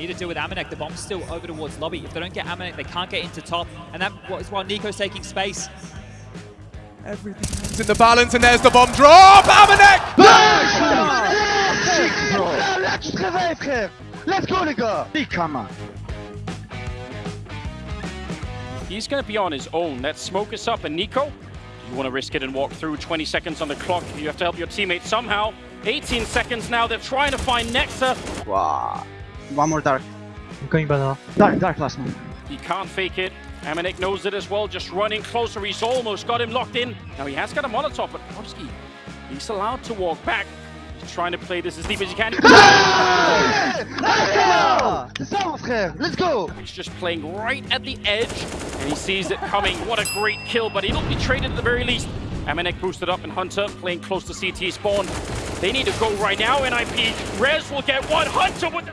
need to deal with Amanek. The bomb's still over towards lobby. If they don't get Amanek, they can't get into top. And that is while Nico's taking space. Everything's in the balance, and there's the bomb drop. Amanek. Let's go, les gars! Big camera. He's going to be on his own. That smoke is up, and Nico, you want to risk it and walk through 20 seconds on the clock. You have to help your teammate somehow. 18 seconds now. They're trying to find Nexa. Wow. One more dark. I'm going banana. Dark, dark last one. He can't fake it. Amanek knows it as well, just running closer. He's almost got him locked in. Now he has got a Molotov, but Polski, he's allowed to walk back. He's trying to play this as deep as he can. Let's go! He's just playing right at the edge, and he sees it coming. What a great kill, but he'll be traded at the very least. Amanek boosted up, and Hunter playing close to CT spawn. They need to go right now, NIP. Rez will get one. Hunter with the...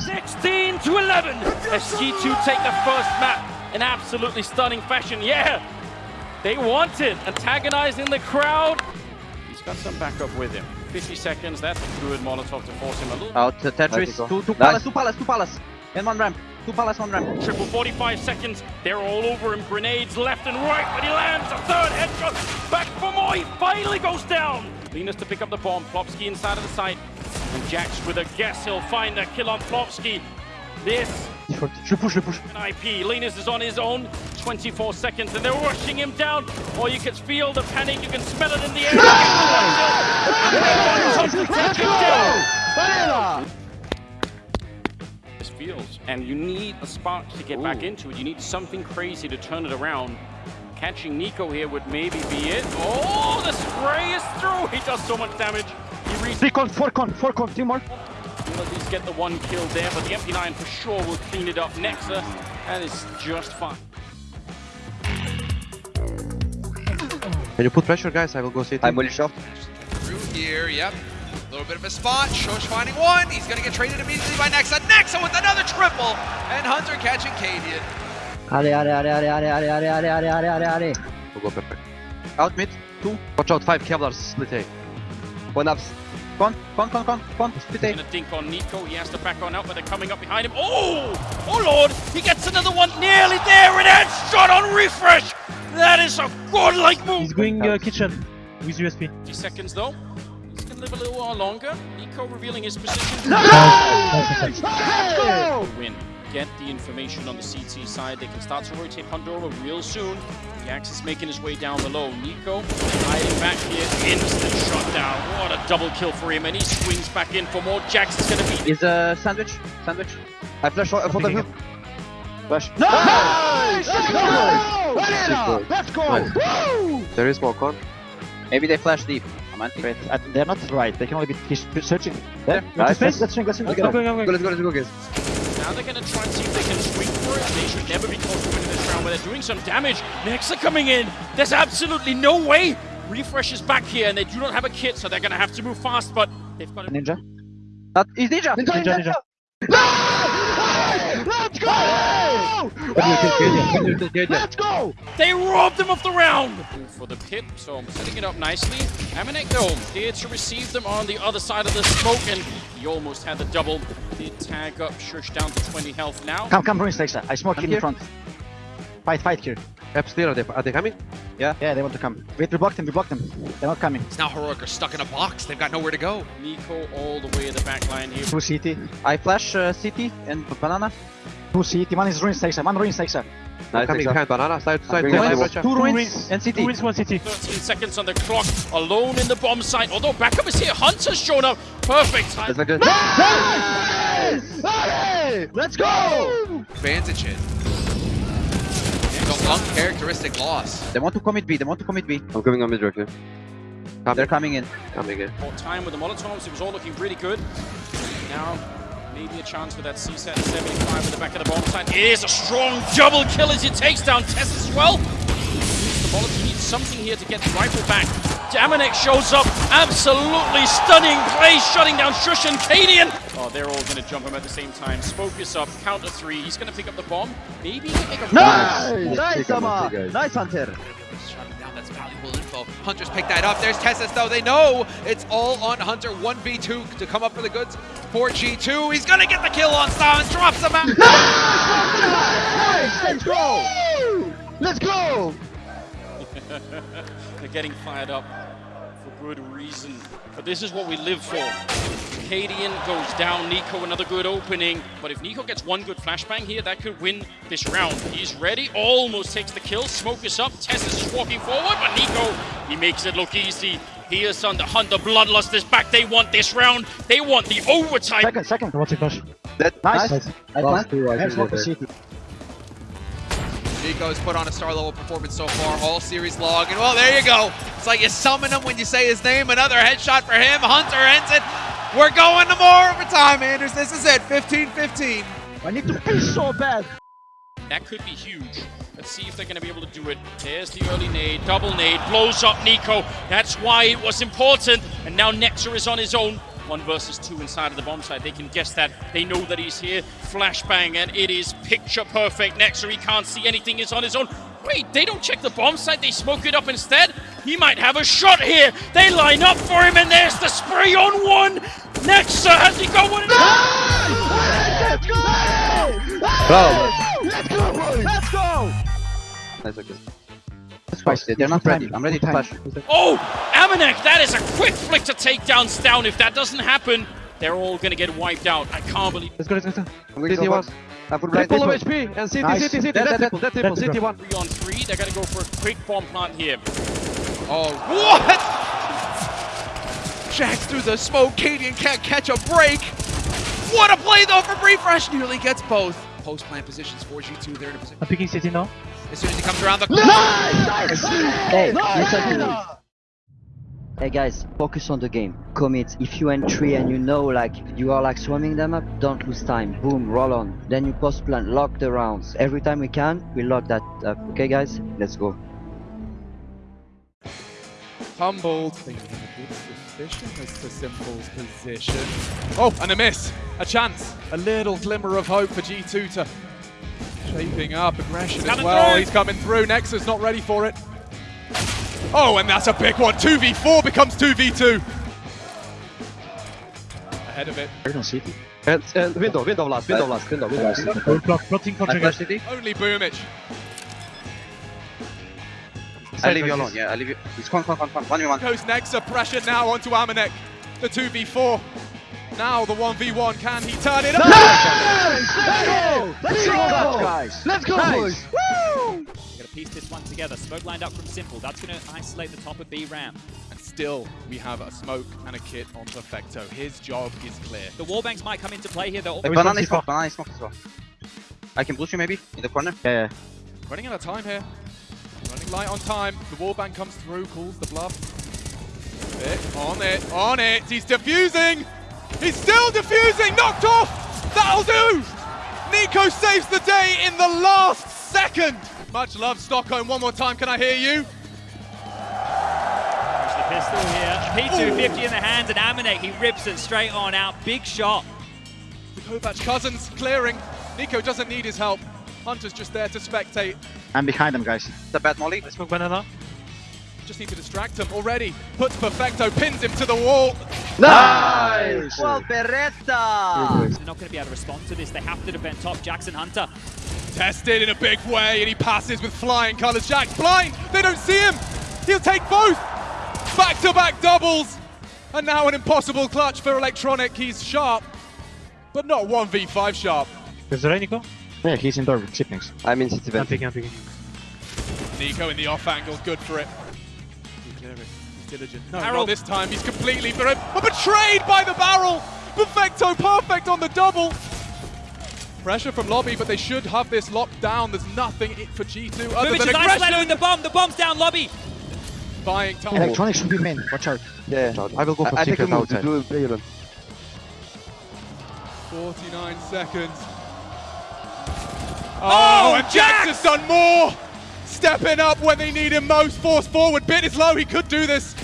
16 to 11 as G2 take the first map in absolutely stunning fashion. Yeah, they want it. Antagonizing the crowd. He's got some backup with him. 50 seconds, that's a good Molotov to force him a little. Out to Tetris. Two, two palace, two palace, two palace. And one ramp. Two palace, one ramp. Triple 45 seconds. They're all over him. Grenades left and right, but he lands a third headshot. Back for more. He finally goes down. Linus to pick up the bomb. Plopski inside of the site. And Jax with a guess he'll find a kill on Plopski. This. Je push, je push. IP. Linus is on his own. 24 seconds, and they're rushing him down. Or you can feel the panic. You can smell it in the air. This feels, and you need a spark to get back into it. You need something crazy to turn it around. Catching Nico here would maybe be it. Oh, the spray is through. He does so much damage. He reads Three con, four con, four con, two more. He'll at least get the one kill there, but the MP9 for sure will clean it up. Nexa, that is just fine. Can you put pressure, guys? I will go sit. I'm fully shot. Through here, yep. A little bit of a spot. Shosh finding one. He's going to get traded immediately by Nexa. Nexa with another triple. And Hunter catching Cadian. Ale, ale, ale, ale, ale, ale, ale, ale, ale, ale, ale, ale. We'll go perfect. Out mid. Two. Watch out, five Kevlars split A. One ups. Con, con, con, con, con. Split A. Gonna dink on Nico. He has to back on out, but they're coming up behind him. Oh! Oh lord! He gets another one nearly there, and headshot on refrezh! That is a godlike move! He's going uh, kitchen with USP. 50 seconds though. He's gonna live a little while longer. Nico revealing his position. Let's go! Win. Get the information on the CT side. They can start to rotate Pandora real soon. Jax is making his way down below. Nico hiding back here. Instant shot down. What a double kill for him. And he swings back in for more. Jax is gonna be Is a sandwich. Sandwich. I flash for for the hook. Flash. Nice! Let's go! Nice. Woo! There is more con. Maybe they flash deep. I'm Wait, uh, they're not right. They can only be he's searching. There, Nice. let's, let's swing, let's swing. I'm Let's go, going, go, go, Let's go, let's go, guys. Now they're going to try and see if they can swing for it. They should never be close to winning this round, but they're doing some damage. Nexa coming in. There's absolutely no way. refrezh is back here, and they do not have a kit, so they're going to have to move fast, but they've got a Ninja. That is he's Ninja! Ninja, ninja. Let's go! Let's go! They robbed them of the round! For the pit, so I'm setting it up nicely. Amanek though, here to receive them on the other side of the smoke, and he almost had the double. Did tag up sjuush down to 20 health now. Come, come, ruin stakes. I smoke I'm in here. front. Fight, fight here. Caps clear. Are they, are they coming? Yeah, Yeah, they want to come. Wait, we blocked them, we blocked them. They're not coming. It's now Heroic are stuck in a box. They've got nowhere to go. Nico all the way in the back line here. Two CT. I flash uh, CT and banana. Two CT. One is ruin stakes. One ruin stakes. I'm coming behind banana. Side to side. Two Two ruins, left, two ruins, ruins. and CT. Two wins, one CT. 13 seconds on the clock, alone in the bomb site. Although backup is here, Hunter's shown up. Perfect time. Let's go. Let's go! Vantage it. The uncharacteristic loss. They want to commit B, they want to commit B. I'm coming on mid directly. They're coming in. Coming in. More time with the Molotovs, it was all looking really good. Now, maybe a chance for that CZ75 at the back of the bomb site. It is a strong double kill as he takes down Tess as well. Use the Bollock, he needs something here to get the rifle back. Damanek shows up, absolutely stunning play, shutting down sjuush and Cadian. Oh, they're all going to jump him at the same time. Smoke is up, counter three. He's going to pick up the bomb. Maybe he can make a Nice! Nice, Take him out, Ama! guys. Nice, Hunter! Shutting down, that's valuable info. Hunters pick that up. There's TeSeS though. They know it's all on Hunter. 1v2 to come up for the goods for G2. He's gonna get the kill on Styles, drops him out. Nice! Let's go! Let's go! They're getting fired up for good reason. But this is what we live for. Cadian goes down, Nico another good opening. But if Nico gets one good flashbang here, that could win this round. He's ready, almost takes the kill. Smoke is up, TeSeS is walking forward, but Nico, he makes it look easy. Here's on the Hunter, Bloodlust is back. They want this round. They want the overtime. Second, second. What's it flash? That, Nice. nice. I Last plant. two, I Have think smoke they're the city. Nico's put on a star level performance so far, all series log. And well, there you go. It's like you summon him when you say his name. Another headshot for him. Hunter ends it. We're going to more overtime, Anders. This is it. 15 15. I need to pee so bad. That could be huge. Let's see if they're going to be able to do it. There's the early nade, double nade, blows up Nico. That's why it was important. And now Nexa is on his own. One versus two inside of the bomb site. They can guess that. They know that he's here. Flashbang, and it is picture perfect. Nexa, he can't see anything. He's on his own. Wait, they don't check the bomb site. They smoke it up instead. He might have a shot here. They line up for him, and there's the spray on one. Nexa, has he got one? Let's go! Bravo. Let's go! Let's go! Nice, okay. That's fine. They're not ready. I'm ready to flash. Oh, Amanek, that is a quick flick to take down Down. If that doesn't happen, they're all gonna get wiped out. I can't believe Let's go, let's go, let's go. I'm going to City go one. back. I'm full blind. Triple of HP and city, Nice. city, city. Dead, That's dead, triple, that's triple. dead, City dead. one. three on three. They're gonna go for a quick bomb plant here. Oh, what? Jax through the smoke. Cadian can't catch a break. What a play though for refrezh. Nearly gets both. Post plant positions for G2. They're in a position. I'm picking city now. As soon as he comes around the Nice! Hey, Nice! listen to me. Hey guys, focus on the game. Commit. If you entry and you know like you are like swarming them up, don't lose time. Boom, roll on. Then you post plan, lock the rounds. Every time we can, we lock that up. Okay guys? Let's go. Humbled. Thinking a good suspicion as to s1mple's position. Oh, and a miss. A chance. A little glimmer of hope for G2 to shaping up aggression as well. through. He's coming through. Nexus not ready for it. Oh, and that's a big one. 2v4 becomes 2v2. Ahead of it. They're on city. Uh, uh, and, and window, window last, window last, window, window last. We're block, plotting for trigger. Only Boombl4. I leave you alone, yeah, I leave you. It's con, con, con, con. One v one. Coast Nexa pressure now onto Amanek. The 2v4. Now the 1v1. Can he turn it up? Nice! Let's go! Let's go, guys. Let's go, Nice. boys! Woo! We're gonna piece this one together. Smoke lined up from s1mple. That's gonna isolate the top of B ramp. And still, we have a smoke and a kit on Perfecto. His job is clear. The wallbangs might come into play here. They're all Hey, we banana can is smoke, banana is smoke as well. I can boost you maybe in the corner. Yeah, yeah. Running out of time here. Running light on time. The wallbang comes through, calls the bluff. It, on it, on it. He's defusing. He's still defusing. Knocked off. That'll do. Nico saves the day in the last second. Much love, Stockholm. One more time. Can I hear you? There's the pistol here. P250 in the hands, and Amanek, he rips it straight on out. Big shot. The Kovac cousins clearing. Nico doesn't need his help. Hunter's just there to spectate. I'm behind them, guys. The bad molly. Let's smoke banana. Just need to distract him already. Puts Perfecto, pins him to the wall. Nice! Well, Beretta! They're not gonna be able to respond to this. They have to defend top. Jackson Hunter. Tested in a big way, and he passes with flying colours. Jack's blind. They don't see him. He'll take both. Back-to-back doubles. And now an impossible clutch for Electronic. He's sharp, but not 1v5 sharp. Is there Nico? Yeah, he's indoor with chippings. I'm in city I'm picking, I'm picking. Nico in the off angle, good for it. He. He's diligent. No, Barrel. not this time. He's completely oh, betrayed by the barrel. Perfecto, perfect on the double. Pressure from lobby, but they should have this locked down. There's nothing i- for G2 other Moving than to isolated with aggression. the bomb. The bomb's down lobby. Buying time. Electronics should be main. Watch out. Yeah. I will go for I, I take a secret move to outside. do play alone. 49 seconds. Oh, oh, and Jax Jax! has done more. Stepping up when they need him most. Force forward, bit is low, he could do this.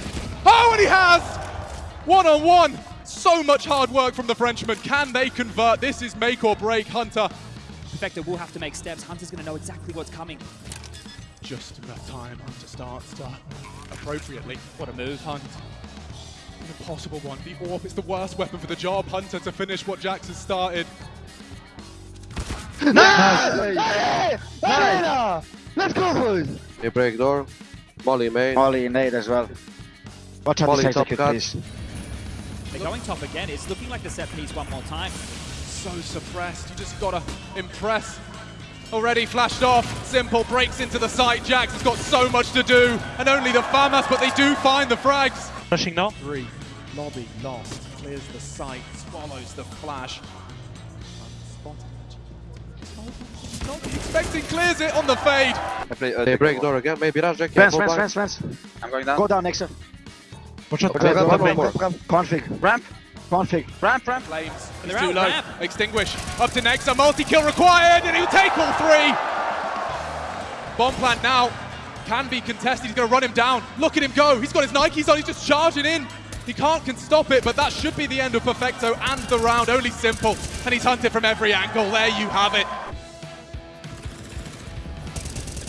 Oh, and he has! One on one. So much hard work from the Frenchman. Can they convert? This is make or break, Hunter. Perfecto will have to make steps. Hunter's going to know exactly what's coming. Just enough time, Hunter starts to appropriately. What a move, Hunt. An impossible one. The AWP is the worst weapon for the job, Hunter, to finish what Jax has started. Nice. Let's go, boys! They break door. Molly main. Molly, nade as well. Watch out Molly this top execute, cut. please. They're going top again. It's looking like the set piece one more time. So suppressed. You just gotta impress. Already flashed off. s1mple breaks into the site. Jax has got so much to do, and only the FAMAS, but they do find the frags. Rushing now. Three. Lobby lost. Clears the site. Swallows the flash. Unspotted. Not expecting, clears it on the fade. I play, uh, They break door again. Maybe rush Jack. Fence, yeah, fence, go fence, fence. I'm going down. Go down, Nexus. Watch out. Okay, top top main. main. Config. Ramp, Config. ramp, ramp. Flames. And too low. ramp. Extinguish. Up to Nexa. Multi-kill required, and he'll take all three. Bomb plant now can be contested. He's going to run him down. Look at him go. He's got his Nikes on. He's just charging in. He can't can stop it, but that should be the end of Perfecto and the round. Only s1mple. And he's hunted from every angle. There you have it.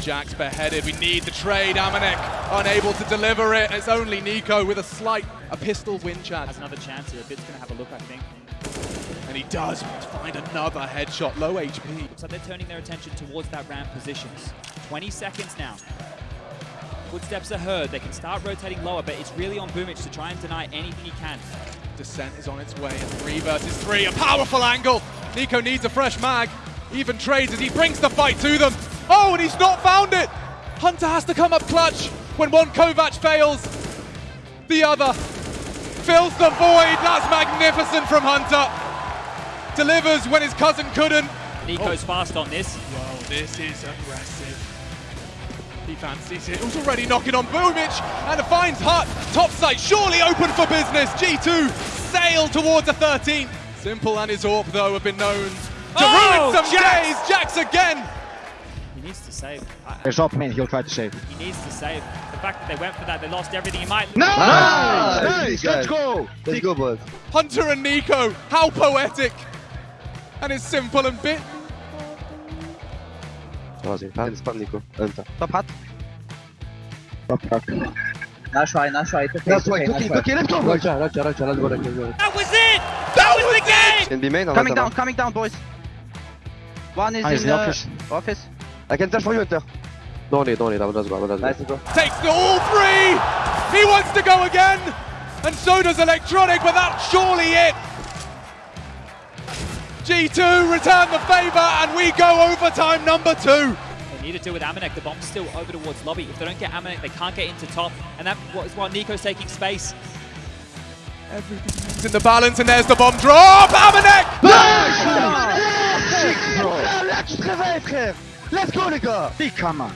Jack's beheaded. We need the trade. Amanek unable to deliver it. It's only Nico with a slight, a pistol win Has chance. another chance here. Bit's going to have a look, I think. And he does find another headshot. Low HP. Looks like they're turning their attention towards that ramp positions. 20 seconds now. Footsteps are heard. They can start rotating lower, but it's really on Boombl4 to try and deny anything he can. Descent is on its way. Three versus three. A powerful angle. Nico needs a fresh mag. Even trades as he brings the fight to them. Oh, and he's not found it. Hunter has to come up clutch when one Kovac fails. The other fills the void. That's magnificent from Hunter. Delivers when his cousin couldn't. Nico's oh. fast on this. Whoa, this is aggressive. He fancies it. Who's already knocking on Boombl4 and finds Hut. Top site surely open for business. G2 sail towards a 13. s1mple and his AWP though have been known to Oh, ruin some Jax! days. Jax again. He needs to save. There's up main, he'll try to save. He needs to save. The fact that they went for that, they lost everything. He might. Nice! Nice, Let's guys. go! Let's go, boys. Hunter and Nico. How poetic. And it's s1mple and bit. لازم Let's spam Nico. انت Top hat. Top rock. Nice try, nice try. It's okay, That's it's why, okay, cookie, nice try. cookie, let's go, boys! رجع رجع رجع let's go let's go That was it! That was the game! In B main, I'll Coming let down, them coming down, boys. One is Ah, he's in in the the office. office. out. I can flash for you, Hunter. no need no need I will just go I will just go Nice, bro. Takes the all three. He wants to go again. And so does Electronic, but that's surely it. G2 return the favor and we go overtime number two. They need to deal with Amanek. The bomb's still over towards lobby. If they don't get Amanek, they can't get into top. And that is why Nico's taking space. It's in the balance and there's the bomb drop. Amanek! Let's go, les gars! Big camera.